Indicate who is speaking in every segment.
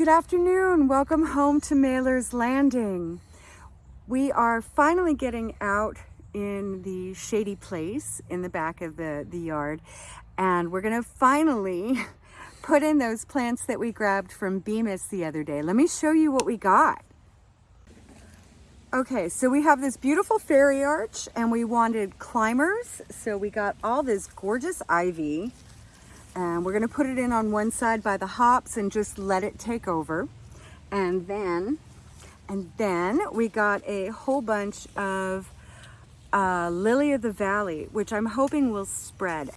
Speaker 1: Good afternoon. Welcome home to Mailer's Landing. We are finally getting out in the shady place in the back of the, the yard and we're gonna finally put in those plants that we grabbed from Bemis the other day. Let me show you what we got. Okay, so we have this beautiful fairy arch and we wanted climbers. So we got all this gorgeous ivy and we're gonna put it in on one side by the hops and just let it take over. And then, and then we got a whole bunch of uh, Lily of the Valley, which I'm hoping will spread.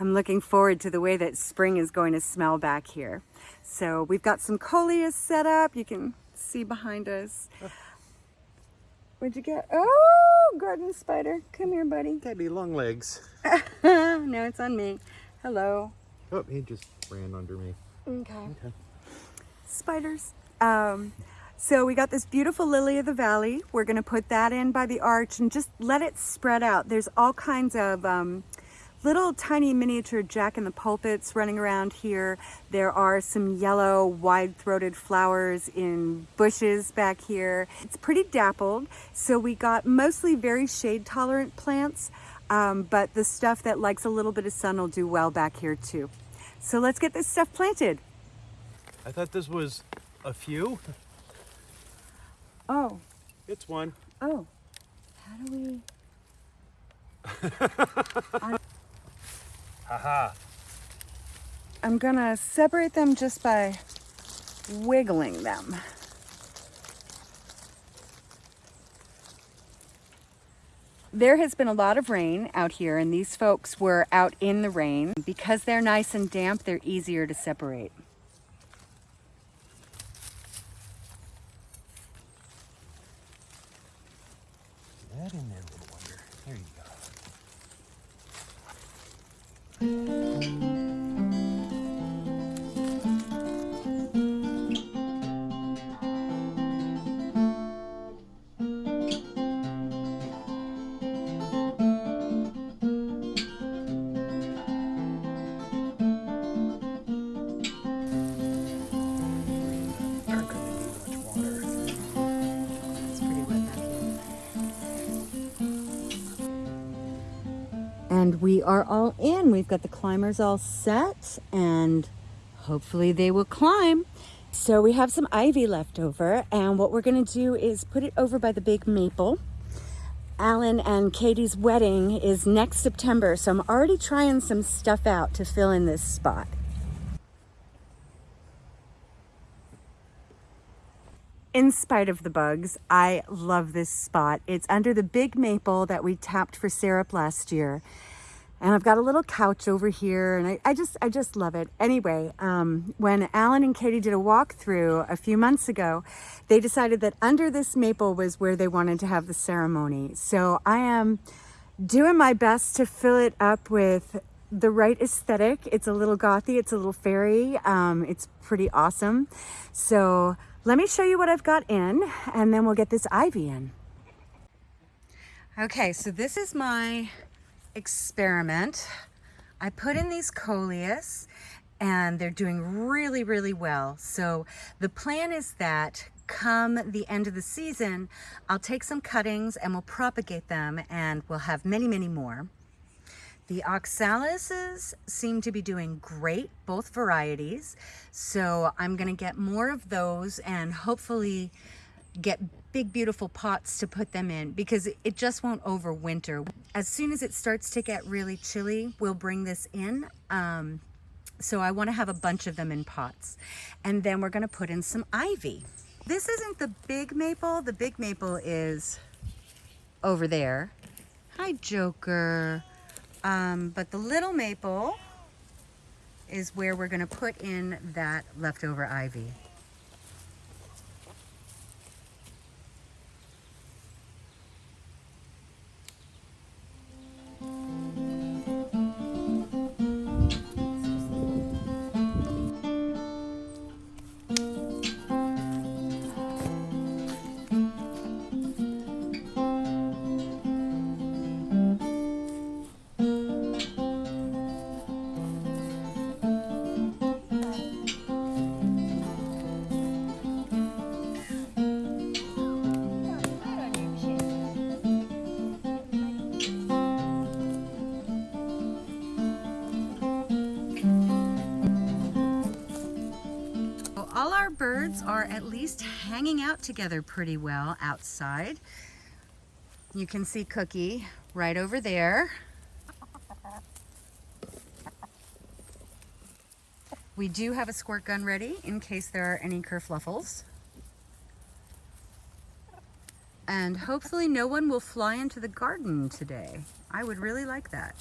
Speaker 1: I'm looking forward to the way that spring is going to smell back here. So we've got some coleus set up. You can see behind us. What'd you get? Oh, garden spider. Come here, buddy.
Speaker 2: Daddy long legs.
Speaker 1: no, it's on me. Hello.
Speaker 2: Oh, he just ran under me.
Speaker 1: Okay. okay. Spiders. Um, so we got this beautiful lily of the valley. We're going to put that in by the arch and just let it spread out. There's all kinds of um, little tiny miniature jack in the pulpits running around here. There are some yellow wide-throated flowers in bushes back here. It's pretty dappled. So we got mostly very shade tolerant plants. Um, but the stuff that likes a little bit of sun will do well back here too. So let's get this stuff planted.
Speaker 2: I thought this was a few.
Speaker 1: Oh.
Speaker 2: It's one.
Speaker 1: Oh. How do we...
Speaker 2: Haha.
Speaker 1: I'm gonna separate them just by wiggling them. There has been a lot of rain out here and these folks were out in the rain. Because they're nice and damp, they're easier to separate.
Speaker 2: In there, little wonder. There you go.
Speaker 1: And we are all in. We've got the climbers all set and hopefully they will climb. So we have some ivy left over and what we're gonna do is put it over by the big maple. Alan and Katie's wedding is next September, so I'm already trying some stuff out to fill in this spot. In spite of the bugs, I love this spot. It's under the big maple that we tapped for syrup last year. And I've got a little couch over here and I, I just I just love it. Anyway, um, when Alan and Katie did a walkthrough a few months ago, they decided that under this maple was where they wanted to have the ceremony. So I am doing my best to fill it up with the right aesthetic. It's a little gothy, it's a little fairy. Um, it's pretty awesome. So let me show you what I've got in and then we'll get this ivy in. Okay, so this is my experiment. I put in these coleus and they're doing really, really well. So the plan is that come the end of the season, I'll take some cuttings and we'll propagate them and we'll have many, many more. The oxalises seem to be doing great, both varieties. So I'm gonna get more of those and hopefully get big beautiful pots to put them in because it just won't overwinter. As soon as it starts to get really chilly, we'll bring this in. Um, so I wanna have a bunch of them in pots. And then we're gonna put in some ivy. This isn't the big maple. The big maple is over there. Hi, Joker. Um, but the little maple is where we're gonna put in that leftover ivy. Least hanging out together pretty well outside. You can see Cookie right over there. We do have a squirt gun ready in case there are any kerfluffles. And hopefully no one will fly into the garden today. I would really like that.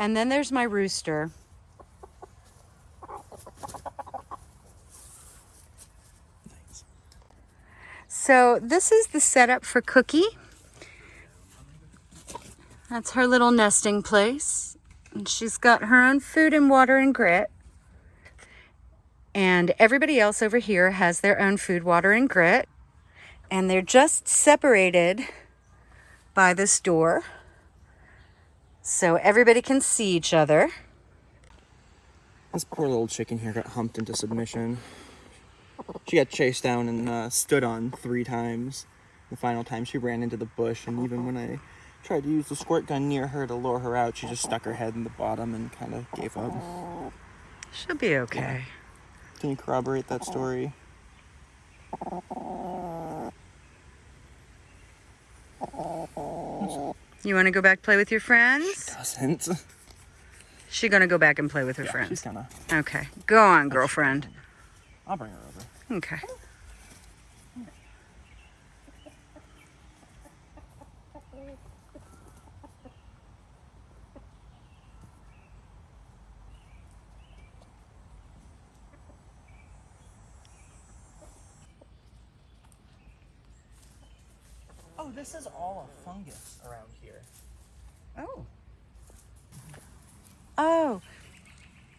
Speaker 1: And then there's my rooster. So this is the setup for Cookie. That's her little nesting place. And she's got her own food and water and grit. And everybody else over here has their own food, water, and grit. And they're just separated by this door. So everybody can see each other.
Speaker 3: This poor little chicken here got humped into submission. She got chased down and uh, stood on three times. The final time she ran into the bush, and even when I tried to use the squirt gun near her to lure her out, she just stuck her head in the bottom and kind of gave up.
Speaker 1: She'll be okay.
Speaker 3: Can you corroborate that story?
Speaker 1: You want to go back play with your friends?
Speaker 3: Doesn't.
Speaker 1: She gonna go back and play with her
Speaker 3: She's
Speaker 1: friends.
Speaker 3: kind of.
Speaker 1: Okay, go on, girlfriend.
Speaker 3: I'll bring her over.
Speaker 1: Okay.
Speaker 3: Oh, this is all a fungus around here.
Speaker 1: Oh. Oh.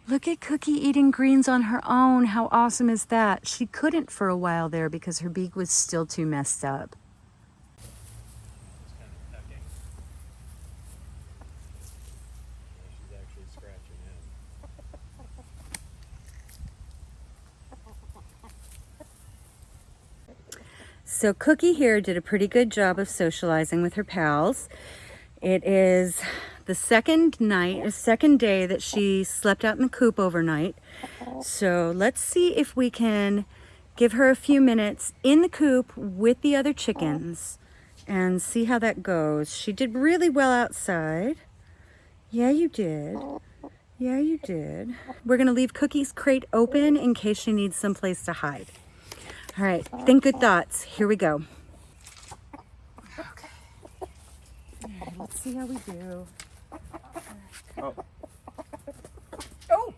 Speaker 1: Look at Cookie eating greens on her own. How awesome is that? She couldn't for a while there because her beak was still too messed up.
Speaker 2: She's actually scratching in.
Speaker 1: So Cookie here did a pretty good job of socializing with her pals. It is the second night, the second day that she slept out in the coop overnight. So let's see if we can give her a few minutes in the coop with the other chickens and see how that goes. She did really well outside. Yeah, you did. Yeah, you did. We're gonna leave Cookie's crate open in case she needs someplace to hide. All right, think good thoughts. Here we go. Okay. All right, let's see how we do.
Speaker 3: Oh.
Speaker 1: Oh!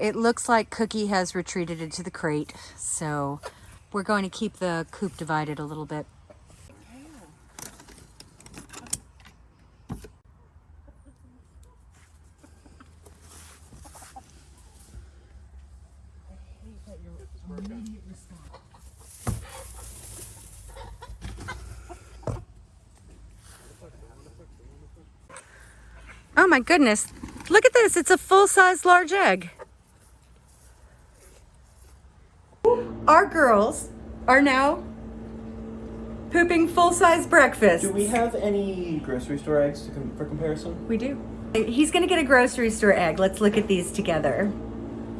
Speaker 1: It looks like Cookie has retreated into the crate, so we're going to keep the coop divided a little bit. Oh my goodness. Look at this. It's a full-size large egg. Our girls are now pooping full-size breakfast.
Speaker 3: Do we have any grocery store eggs to com- for comparison?
Speaker 1: We do. He's gonna get a grocery store egg. Let's look at these together.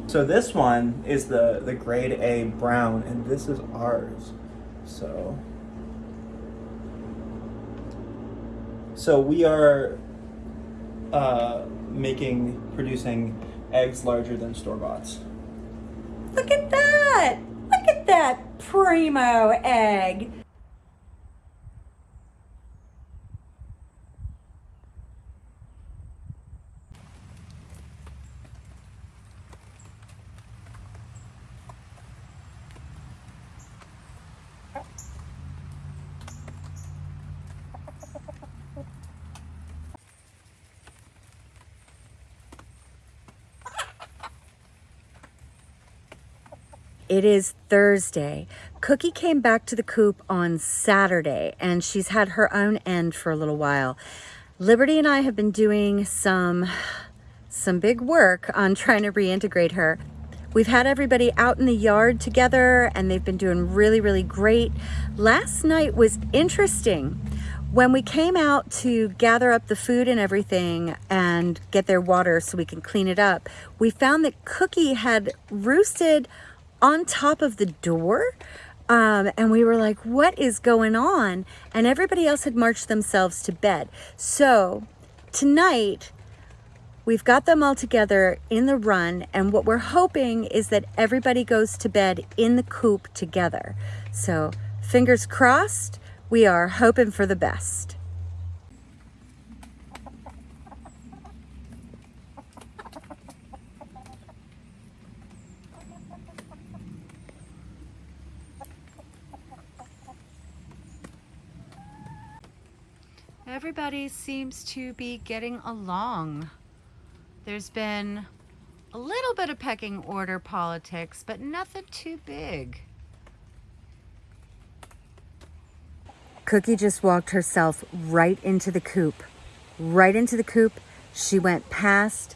Speaker 3: So this one is the the grade A brown, and this is ours. So. So we are uh, making producing eggs larger than store boughts.
Speaker 1: Look at that! Look at that primo egg. It is Thursday. Cookie came back to the coop on Saturday and she's had her own end for a little while. Liberty and I have been doing some some big work on trying to reintegrate her. We've had everybody out in the yard together and they've been doing really, really great. Last night was interesting. When we came out to gather up the food and everything and get their water so we can clean it up, we found that Cookie had roosted on top of the door. Um, and we were like, what is going on? And everybody else had marched themselves to bed. So tonight, we've got them all together in the run. And what we're hoping is that everybody goes to bed in the coop together. So fingers crossed, we are hoping for the best. Everybody seems to be getting along. There's been a little bit of pecking order politics, but nothing too big. Cookie just walked herself right into the coop. Right into the coop. She went past,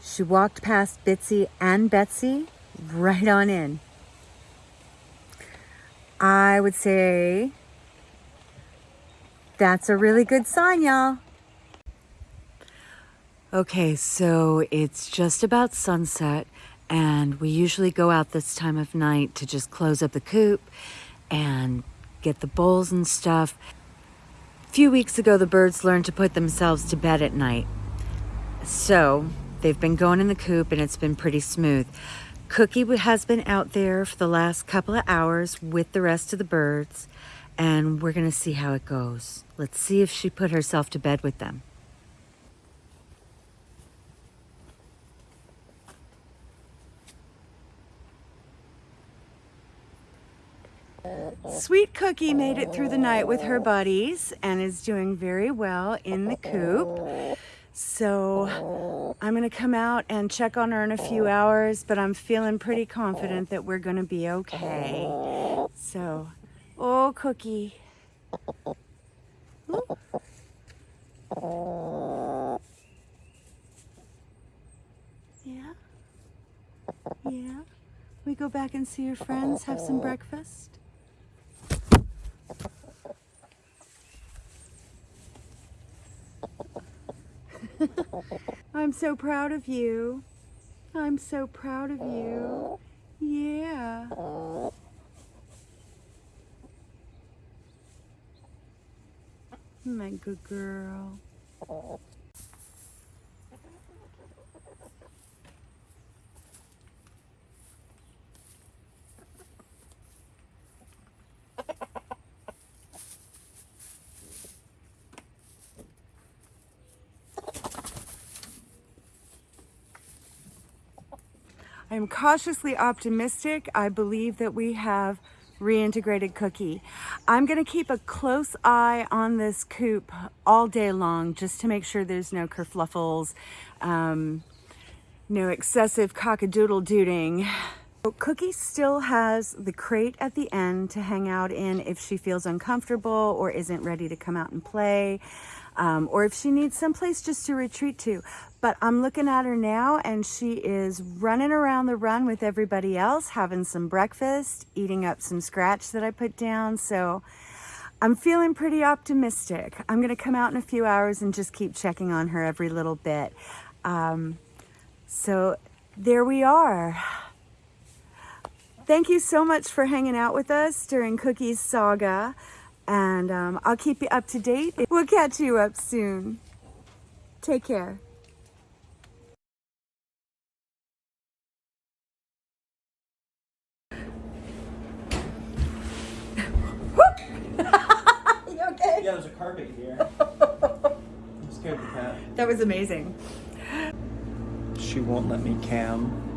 Speaker 1: she walked past Bitsy and Betsy right on in. I would say that's a really good sign, y'all. Okay, so it's just about sunset, and we usually go out this time of night to just close up the coop and get the bowls and stuff. A few weeks ago, the birds learned to put themselves to bed at night. So they've been going in the coop, and it's been pretty smooth. Cookie has been out there for the last couple of hours with the rest of the birds, and we're to see how it goes. Let's see if she put herself to bed with them. Sweet Cookie made it through the night with her buddies and is doing very well in the coop. So I'm gonna come out and check on her in a few hours, but I'm feeling pretty confident that we're gonna be okay. So, oh, Cookie. Yeah? Yeah? We go back and see your friends, have some breakfast? I'm so proud of you. I'm so proud of you. Yeah. My good girl. I am cautiously optimistic. I believe that we have reintegrated Cookie. I'm gonna keep a close eye on this coop all day long just to make sure there's no kerfluffles, um, no excessive cockadoodle dooting. Cookie still has the crate at the end to hang out in if she feels uncomfortable or isn't ready to come out and play, um, or if she needs someplace just to retreat to. But I'm looking at her now and she is running around the run with everybody else, having some breakfast, eating up some scratch that I put down. So I'm feeling pretty optimistic. I'm gonna come out in a few hours and just keep checking on her every little bit. Um, so there we are. Thank you so much for hanging out with us during Cookie's saga. And um, I'll keep you up to date. We'll catch you up soon. Take care. you okay?
Speaker 3: Yeah, there's a carpet here. I'm scared of the cat.
Speaker 1: That was amazing.
Speaker 3: She won't let me cam.